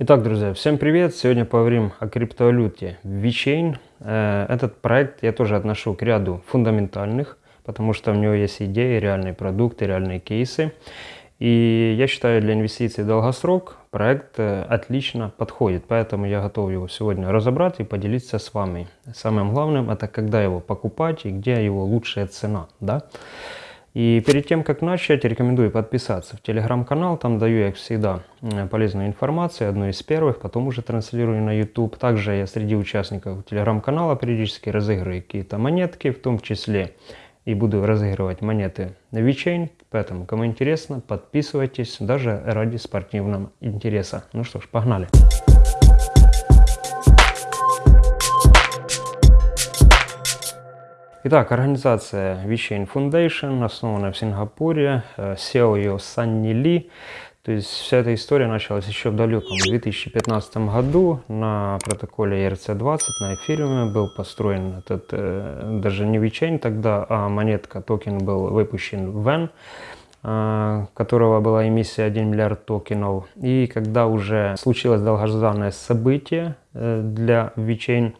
Итак, друзья, всем привет! Сегодня поговорим о криптовалюте VeChain. Э, этот проект я тоже отношу к ряду фундаментальных, потому что у него есть идеи, реальные продукты, реальные кейсы. И я считаю, для инвестиций долгосрок проект э, отлично подходит, поэтому я готов его сегодня разобрать и поделиться с вами. Самым главным это когда его покупать и где его лучшая цена. Да? И перед тем, как начать, рекомендую подписаться в телеграм-канал. Там даю, как всегда, полезную информацию, одну из первых, потом уже транслирую на YouTube. Также я среди участников телеграм-канала периодически разыгрываю какие-то монетки, в том числе и буду разыгрывать монеты на VeChain. Поэтому, кому интересно, подписывайтесь, даже ради спортивного интереса. Ну что ж, погнали! Итак, организация VeChain Foundation, основана в Сингапуре, SEO ее Санни Ли. То есть вся эта история началась еще в далеком 2015 году на протоколе ERC-20 на эфириуме был построен этот, э, даже не VeChain тогда, а монетка, токен был выпущен в VEN, э, которого была эмиссия 1 миллиард токенов. И когда уже случилось долгожданное событие э, для VeChain,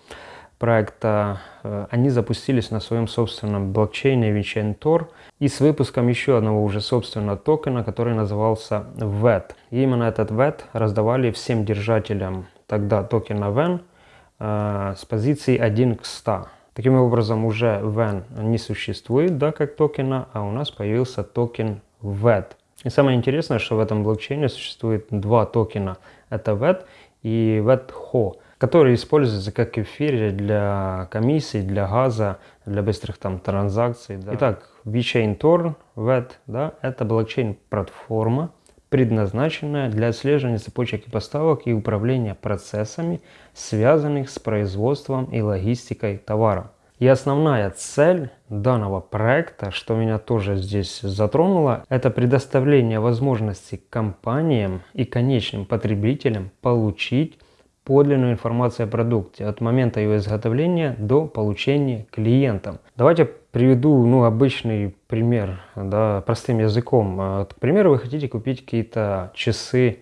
проекта, э, они запустились на своем собственном блокчейне VeChain Tor и с выпуском еще одного уже собственного токена, который назывался VET. И именно этот VET раздавали всем держателям тогда токена VEN э, с позиции 1 к 100. Таким образом, уже VEN не существует да, как токена, а у нас появился токен VET. И самое интересное, что в этом блокчейне существует два токена. Это VET и VTHO которые используются как эфир для комиссий, для газа, для быстрых там транзакций. Да. Итак, VeChain Tor, VET, да, это блокчейн-платформа, предназначенная для отслеживания цепочек и поставок и управления процессами, связанных с производством и логистикой товара. И основная цель данного проекта, что меня тоже здесь затронуло, это предоставление возможности компаниям и конечным потребителям получить подлинную информацию о продукте от момента его изготовления до получения клиентам. Давайте приведу ну, обычный пример, да, простым языком. А, к примеру, вы хотите купить какие-то часы,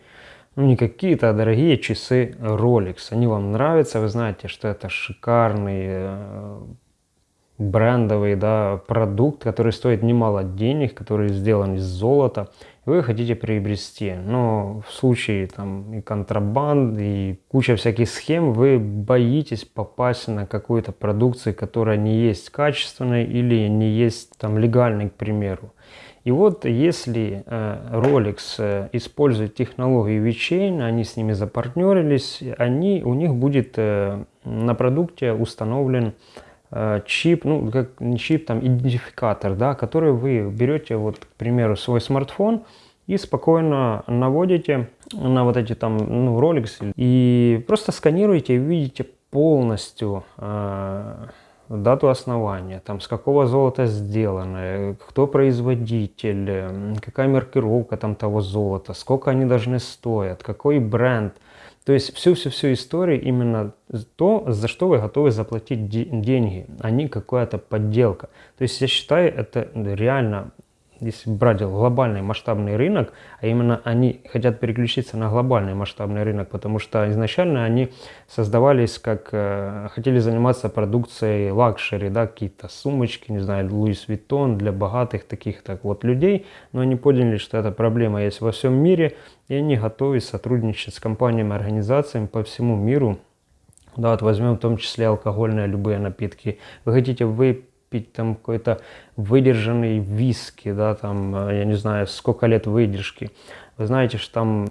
ну не какие-то, а дорогие часы Rolex. Они вам нравятся, вы знаете, что это шикарный э, брендовый да, продукт, который стоит немало денег, который сделан из золота вы хотите приобрести. Но в случае там и контрабанд, и куча всяких схем, вы боитесь попасть на какую-то продукцию, которая не есть качественной или не есть там легальной, к примеру. И вот если э, Rolex э, использует технологию VeChain, они с ними запартнерились, они, у них будет э, на продукте установлен чип, ну, как не чип, там, идентификатор, да, который вы берете, вот, к примеру, свой смартфон и спокойно наводите на вот эти там, ну, Rolex и просто сканируете и видите полностью э, дату основания, там, с какого золота сделано, кто производитель, какая маркировка там того золота, сколько они должны стоить, какой бренд – то есть всю-всю-всю историю именно то, за что вы готовы заплатить деньги, а не какая-то подделка. То есть я считаю, это реально если брать глобальный масштабный рынок, а именно они хотят переключиться на глобальный масштабный рынок, потому что изначально они создавались как, э, хотели заниматься продукцией luxury, да, какие-то сумочки, не знаю, Louis Vuitton для богатых таких так вот людей, но они поняли, что эта проблема есть во всем мире, и они готовы сотрудничать с компаниями, организациями по всему миру, да, вот возьмем в том числе алкогольные любые напитки. Вы хотите выпить пить там какой-то выдержанный виски, да, там, э, я не знаю, сколько лет выдержки. Вы знаете, что там,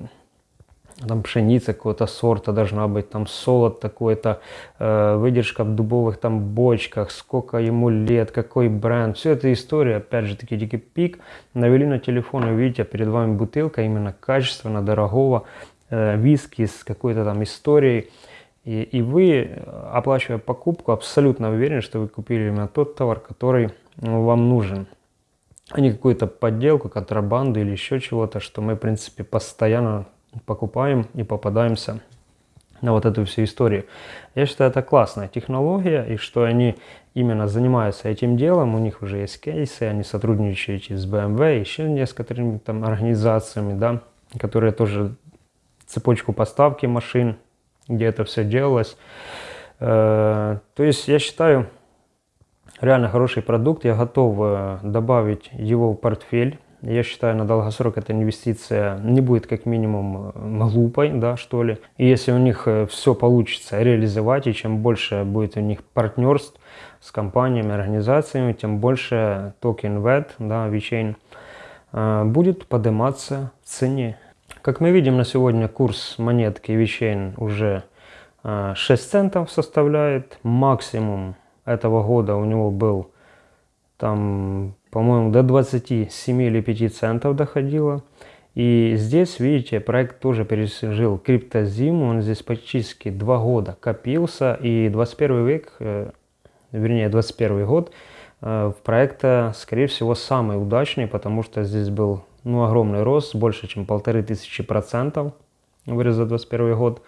там пшеница какого-то сорта должна быть, там солод такой-то, э, выдержка в дубовых там бочках, сколько ему лет, какой бренд. Все это история, опять же таки, дикий пик. Навели на телефон, и видите, перед вами бутылка именно качественно, дорогого э, виски с какой-то там историей. И, и вы, оплачивая покупку, абсолютно уверены, что вы купили именно тот товар, который ну, вам нужен. А не какую-то подделку, контрабанду или еще чего-то, что мы, в принципе, постоянно покупаем и попадаемся на вот эту всю историю. Я считаю, это классная технология, и что они именно занимаются этим делом, у них уже есть кейсы, они сотрудничают с BMW, еще с некоторыми там организациями, да, которые тоже цепочку поставки машин, где это все делалось. Э, то есть я считаю, реально хороший продукт, я готов э, добавить его в портфель. Я считаю, на долгосрок эта инвестиция не будет как минимум э, глупой, да, что ли. И если у них все получится реализовать, и чем больше будет у них партнерств с компаниями, организациями, тем больше токен VET, да, VeChain, будет подниматься в цене. Как мы видим на сегодня, курс монетки VeChain уже 6 центов составляет. Максимум этого года у него был там, по-моему, до 27 или 5 центов доходило. И здесь, видите, проект тоже пережил криптозиму, он здесь практически 2 года копился, и 21 век, э, вернее 21 год э, проекта, скорее всего, самый удачный, потому что здесь был ну, огромный рост, больше чем полторы тысячи процентов, говорю, за 21 год.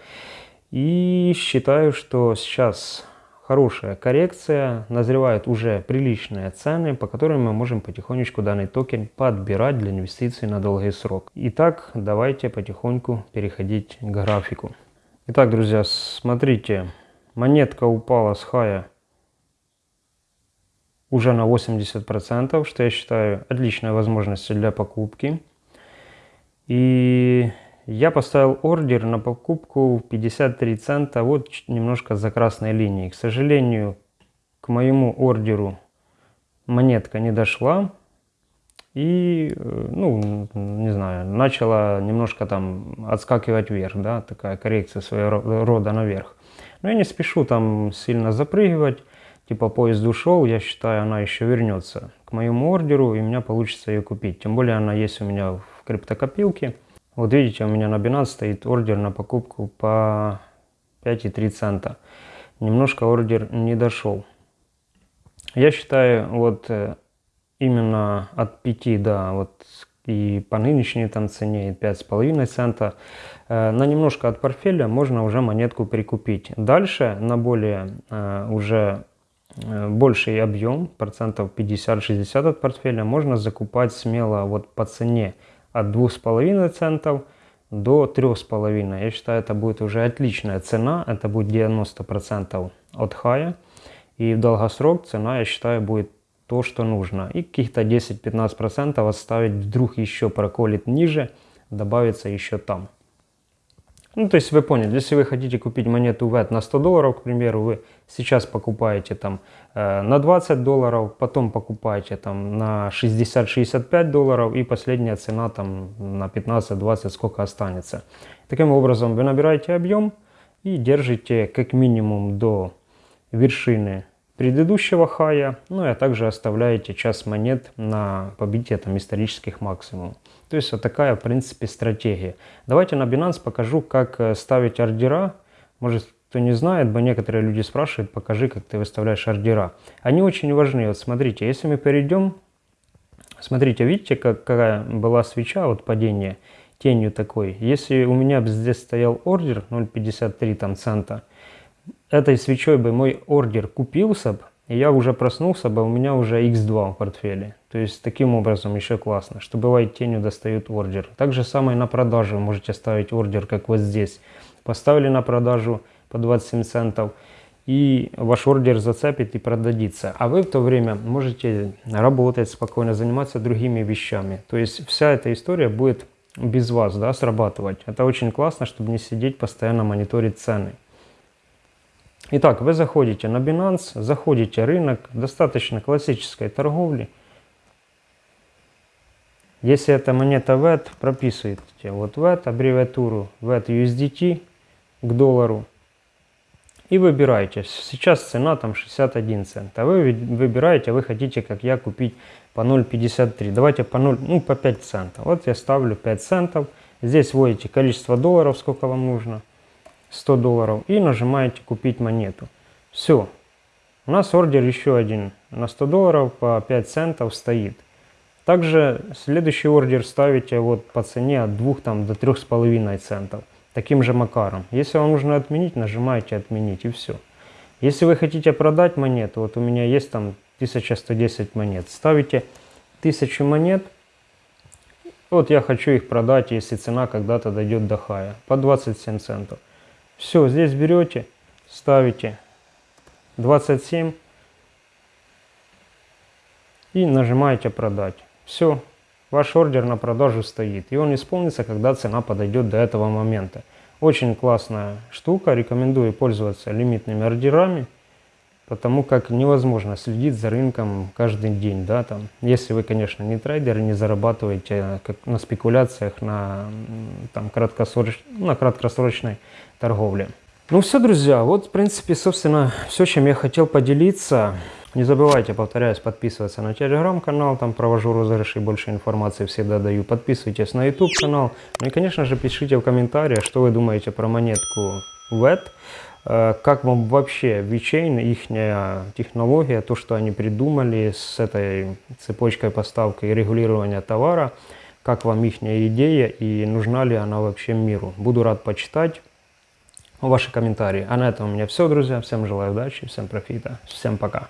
И считаю, что сейчас хорошая коррекция, назревают уже приличные цены, по которым мы можем потихонечку данный токен подбирать для инвестиций на долгий срок. Итак, давайте потихоньку переходить к графику. Итак, друзья, смотрите, монетка упала с хая уже на 80%, что я считаю отличной возможностью для покупки. И я поставил ордер на покупку 53 цента, вот немножко за красной линией. К сожалению, к моему ордеру монетка не дошла. И, э, ну, не знаю, начала немножко там отскакивать вверх, да, такая коррекция своего рода наверх. Но я не спешу там сильно запрыгивать, типа поезд ушел, я считаю, она еще вернется к моему ордеру, и у меня получится ее купить. Тем более она есть у меня в криптокопилке. Вот видите, у меня на Binance стоит ордер на покупку по 5,3 цента. Немножко ордер не дошел. Я считаю, вот э, именно от 5 до вот и по нынешней там цене 5,5 цента, э, на немножко от портфеля можно уже монетку прикупить. Дальше на более э, уже больший объем, процентов 50-60 от портфеля, можно закупать смело вот по цене от 2,5 центов до 3,5. Я считаю, это будет уже отличная цена. Это будет 90% от хая. И в долгосрок цена, я считаю, будет то, что нужно. И каких-то 10-15% оставить, вдруг еще проколет ниже, добавится еще там. Ну, то есть вы поняли, если вы хотите купить монету VET на 100 долларов, к примеру, вы сейчас покупаете там э, на 20 долларов, потом покупаете там на 60-65 долларов и последняя цена там на 15-20 сколько останется. Таким образом вы набираете объем и держите как минимум до вершины предыдущего хая, ну и также оставляете час монет на побитие там исторических максимумов. То есть вот такая в принципе стратегия. Давайте на Binance покажу, как э, ставить ордера. Может кто не знает, бы некоторые люди спрашивают, покажи, как ты выставляешь ордера. Они очень важны. Вот смотрите, если мы перейдем, смотрите, видите, как, какая была свеча, вот падение тенью такой. Если у меня здесь стоял ордер 0.53 там цента, этой свечой бы мой ордер купился бы, и я уже проснулся бы, у меня уже x2 в портфеле. То есть таким образом еще классно, что бывает тенью достают ордер. Так же самое на продажу можете ставить ордер, как вот здесь. Поставили на продажу по 27 центов, и ваш ордер зацепит и продадится. А вы в то время можете работать спокойно, заниматься другими вещами. То есть вся эта история будет без вас да, срабатывать. Это очень классно, чтобы не сидеть постоянно мониторить цены. Итак, вы заходите на Binance, заходите рынок, достаточно классической торговли. Если это монета VET, прописываете вот VET, аббревиатуру VET USDT к доллару. И выбираете. Сейчас цена там 61 цент. А вы выбираете, вы хотите, как я, купить по 0,53. Давайте по 0, ну по 5 центов. Вот я ставлю 5 центов. Здесь вводите количество долларов, сколько вам нужно. 100 долларов и нажимаете купить монету. Все. У нас ордер еще один на 100 долларов по 5 центов стоит. Также следующий ордер ставите вот по цене от 2 там, до 3,5 центов. Таким же макаром. Если вам нужно отменить, нажимаете отменить и все. Если вы хотите продать монету, вот у меня есть там 1110 монет, ставите 1000 монет Вот я хочу их продать, если цена когда-то дойдет до хая, по 27 центов. Все, здесь берете, ставите 27 и нажимаете продать. Все, ваш ордер на продажу стоит. И он исполнится, когда цена подойдет до этого момента. Очень классная штука, рекомендую пользоваться лимитными ордерами, потому как невозможно следить за рынком каждый день, да, там, если вы, конечно, не трейдер, не зарабатываете э, как на спекуляциях, на, там, краткосроч... на краткосрочной торговле. Ну все, друзья, вот, в принципе, собственно, все, чем я хотел поделиться. Не забывайте, повторяюсь, подписываться на телеграм-канал, там провожу розыгрыши, больше информации всегда даю. Подписывайтесь на YouTube канал. Ну и, конечно же, пишите в комментариях, что вы думаете про монетку VET. Э, как вам вообще VeChain, их технология, то, что они придумали с этой цепочкой поставки и регулирования товара, как вам их идея и нужна ли она вообще миру. Буду рад почитать ваши комментарии. А на этом у меня все, друзья. Всем желаю удачи, всем профита, всем пока.